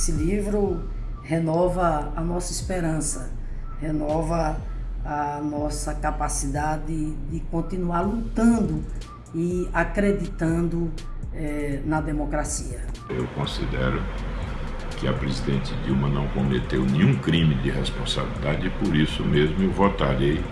esse livro renova a nossa esperança, renova a nossa capacidade de continuar lutando e acreditando é, na democracia. Eu considero que a presidente Dilma não cometeu nenhum crime de responsabilidade e por isso mesmo eu votarei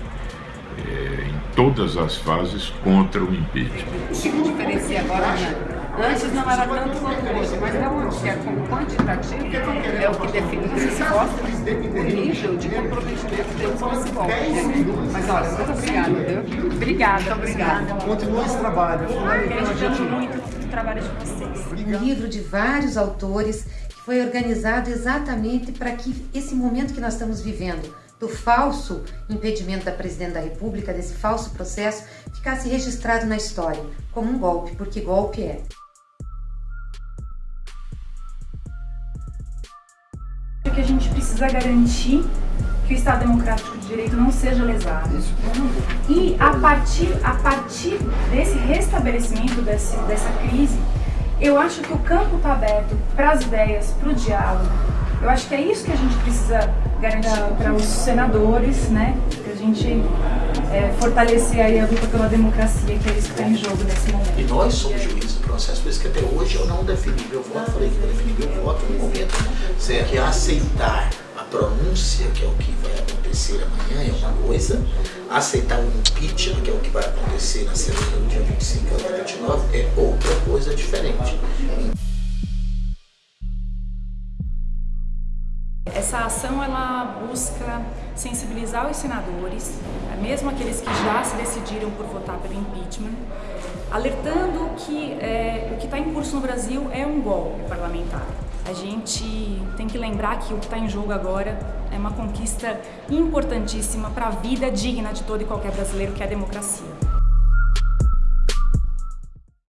é, em todas as fases contra o impeachment. O que diferencia agora, né? Antes não era tanto quanto hoje, mas é onde que é quantitativo, é o que define se gosta o nível de comprometimento deles com esse golpe. Mas olha, muito obrigada, viu? Obrigada, muito obrigada. Continua esse trabalho, é fundamental. muito o trabalho de vocês. Um livro de vários autores que foi organizado exatamente para que esse momento que nós estamos vivendo, do falso impedimento da Presidente da República, desse falso processo, ficasse registrado na história como um golpe, porque golpe é. Que a gente precisa garantir que o Estado Democrático de Direito não seja lesado. E a partir, a partir desse restabelecimento desse, dessa crise, eu acho que o campo está aberto para as ideias, para o diálogo. Eu acho que é isso que a gente precisa garantir para os senadores, né? Que a gente é, fortalecer aí a luta pela democracia, que é isso que está em jogo nesse momento. E nós somos juízes do processo, por isso que até hoje eu não defini meu voto, falei que vou definir meu voto no momento certo? Que aceitar a pronúncia, que é o que vai acontecer amanhã, é uma coisa, aceitar o impeachment, que é o que vai acontecer na semana do dia 25 ao dia 29, é outra coisa diferente. Essa ação ela busca sensibilizar os senadores, mesmo aqueles que já se decidiram por votar pelo impeachment, alertando que é, o que está em curso no Brasil é um golpe parlamentar. A gente tem que lembrar que o que está em jogo agora é uma conquista importantíssima para a vida digna de todo e qualquer brasileiro, que é a democracia.